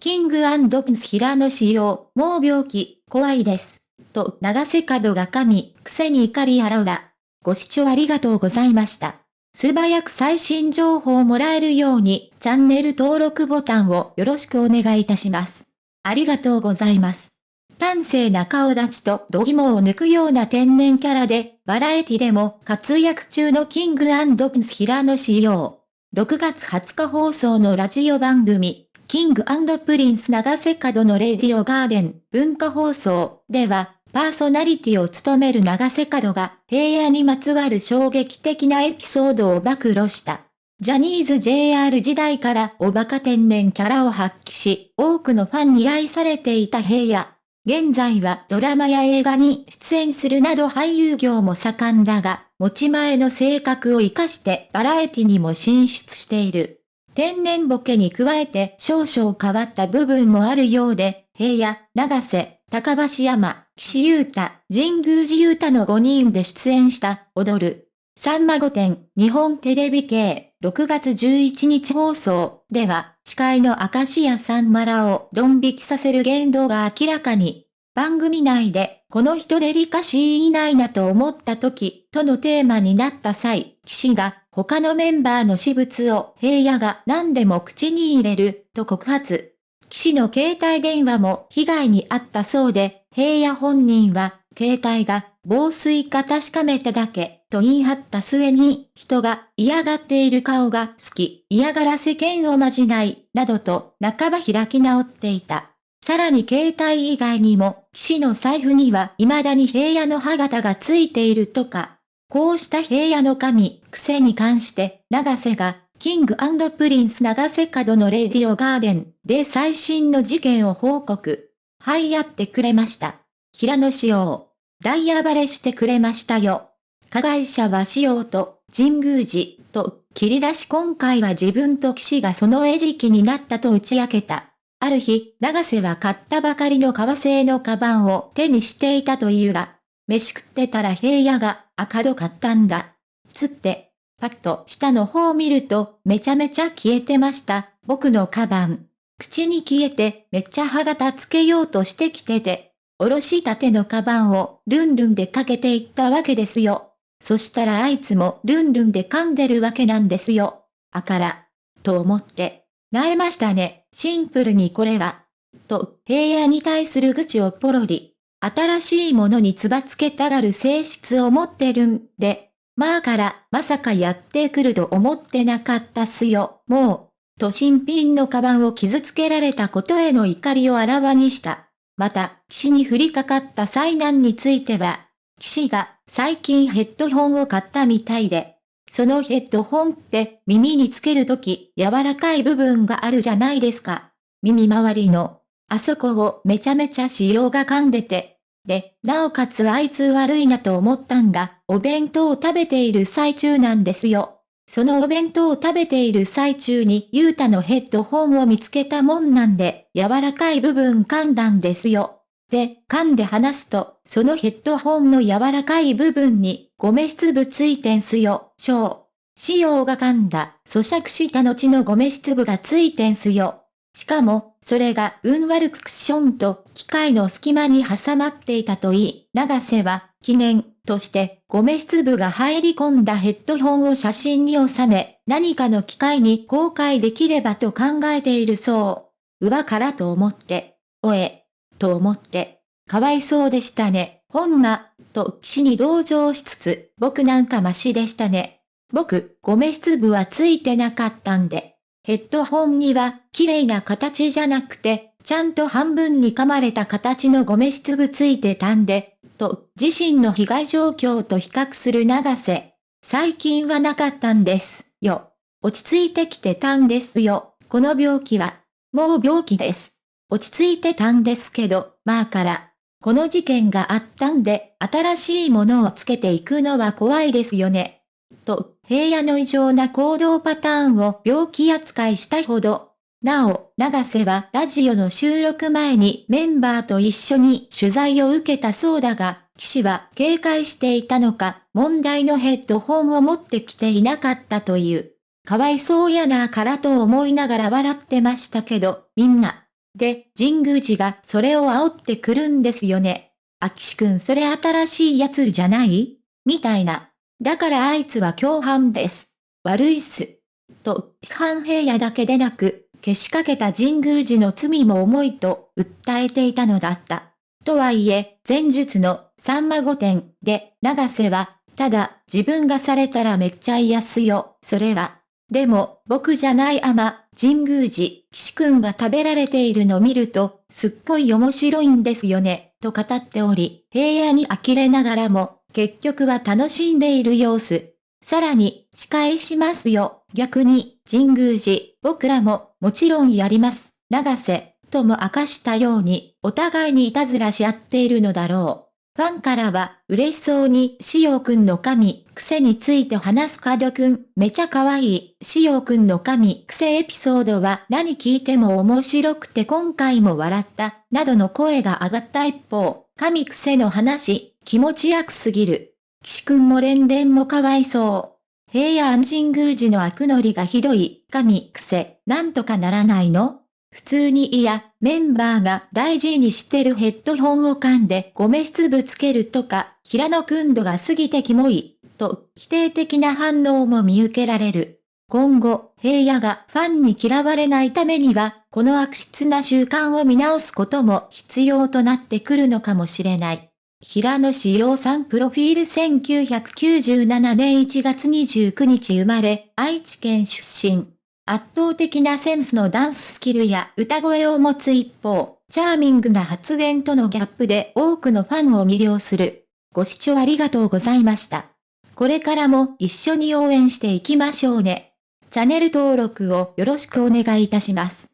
キングプンス平野仕様、もう病気、怖いです。と、長瀬角が神、くせに怒りあらうら。ご視聴ありがとうございました。素早く最新情報をもらえるように、チャンネル登録ボタンをよろしくお願いいたします。ありがとうございます。端正な顔立ちと度肝を抜くような天然キャラで、バラエティでも活躍中のキングプンス平野仕様。6月20日放送のラジオ番組、 King & Prince 永瀬廉の Radio Garden 文化放送では、パーソナリティを務める永瀬廉が平野にまつわる衝撃的なエピソードを暴露した。ジャニーズ JR 時代からおバカ天然キャラを発揮し、多くのファンに愛されていた平野。現在はドラマや映画に出演するなど俳優業も盛んだが、持ち前の性格を活かしてバラエティにも進出している。天然ボケに加えて少々変わった部分もあるようで、平野、長瀬、高橋山、岸優太、神宮寺優太の5人で出演した踊る。さんま御殿、日本テレビ系、6月11日放送では、司会の明石家さんまらをドン引きさせる言動が明らかに。番組内で、この人デリカシーいないなと思った時、とのテーマになった際、岸が、他のメンバーの私物を平野が何でも口に入れる、と告発。岸の携帯電話も被害に遭ったそうで、平野本人は、携帯が防水か確かめただけ、と言い張った末に、人が嫌がっている顔が好き、嫌がらせ剣をまじない、などと半ば開き直っていた。さらに携帯以外にも、騎士の財布には未だに平野の歯型がついているとか。こうした平野の神、癖に関して、長瀬がキングプリンス長瀬角のレディオガーデンで最新の事件を報告。はい、やってくれました。平野仕様。ダイヤバレしてくれましたよ。加害者は仕様と、神宮寺と、切り出し今回は自分と騎士がその餌食になったと打ち明けた。ある日、長瀬は買ったばかりの革製のカバンを手にしていたというが、飯食ってたら平野が赤度買ったんだ。つって、パッと下の方を見ると、めちゃめちゃ消えてました。僕のカバン。口に消えて、めっちゃ歯型つけようとしてきてて、おろしたてのカバンをルンルンでかけていったわけですよ。そしたらあいつもルンルンで噛んでるわけなんですよ。あから。と思って。なえましたね。シンプルにこれは。と、平野に対する愚痴をポロリ。新しいものにつばつけたがる性質を持ってるんで、まあから、まさかやってくると思ってなかったっすよ、もう。と新品のカバンを傷つけられたことへの怒りをあらわにした。また、騎士に降りかかった災難については、騎士が最近ヘッドホンを買ったみたいで、そのヘッドホンって耳につけるとき柔らかい部分があるじゃないですか。耳周りの、あそこをめちゃめちゃ仕様が噛んでて、で、なおかつあいつ悪いなと思ったんが、お弁当を食べている最中なんですよ。そのお弁当を食べている最中にゆうたのヘッドホンを見つけたもんなんで、柔らかい部分噛んだんですよ。で、噛んで離すと、そのヘッドホンの柔らかい部分に、ゴメ質部ついてんすよ、小。仕様が噛んだ、咀嚼した後のゴメ質部がついてんすよ。しかも、それが運悪くクッションと機械の隙間に挟まっていたといい、長瀬は、記念として、ゴメ質部が入り込んだヘッドホンを写真に収め、何かの機会に公開できればと考えているそう。うわからと思って、おえ、と思って、かわいそうでしたね、ほんま、と騎士に同情しつつ、僕なんかマシでしたね。僕、ゴメ質部はついてなかったんで。ヘッドホンには、綺麗な形じゃなくて、ちゃんと半分に噛まれた形のゴメ質部ついてたんで、と、自身の被害状況と比較する長瀬。最近はなかったんですよ。落ち着いてきてたんですよ。この病気は。もう病気です。落ち着いてたんですけど、まあから。この事件があったんで、新しいものをつけていくのは怖いですよね。と、平野の異常な行動パターンを病気扱いしたほど。なお、長瀬はラジオの収録前にメンバーと一緒に取材を受けたそうだが、騎士は警戒していたのか、問題のヘッドホンを持ってきていなかったという。かわいそうやなからと思いながら笑ってましたけど、みんな、で、神宮寺がそれを煽ってくるんですよね。あきしくんそれ新しいやつじゃない？みたいな。だからあいつは共犯です。悪いっす。と、市販平野だけでなく、けしかけた神宮寺の罪も重いと訴えていたのだった。とはいえ、前述のさんま御殿で、長瀬は、ただ自分がされたらめっちゃ嫌っすよ、それは。でも、僕じゃないあま、神宮寺、岸くんが食べられているの見ると、すっごい面白いんですよね、と語っており、平野に呆れながらも、結局は楽しんでいる様子。さらに、仕返しますよ。逆に、神宮寺、僕らも、もちろんやります。長瀬、とも明かしたように、お互いにいたずらし合っているのだろう。ファンからは、嬉しそうに、しおくんの神、癖について話す角くん、めちゃ可愛い、しおくんの神、癖エピソードは何聞いても面白くて今回も笑った、などの声が上がった一方、神癖の話、気持ち悪すぎる。岸くんも連連もかわいそう。平安神宮寺の悪ノリがひどい、神癖、なんとかならないの普通にいや、メンバーが大事にしてるヘッドホンを噛んでゴメ質ぶつけるとか、平野くん度が過ぎてキモい、と否定的な反応も見受けられる。今後、平野がファンに嫌われないためには、この悪質な習慣を見直すことも必要となってくるのかもしれない。平野志陽さんプロフィール1997年1月29日生まれ、愛知県出身。圧倒的なセンスのダンススキルや歌声を持つ一方、チャーミングな発言とのギャップで多くのファンを魅了する。ご視聴ありがとうございました。これからも一緒に応援していきましょうね。チャンネル登録をよろしくお願いいたします。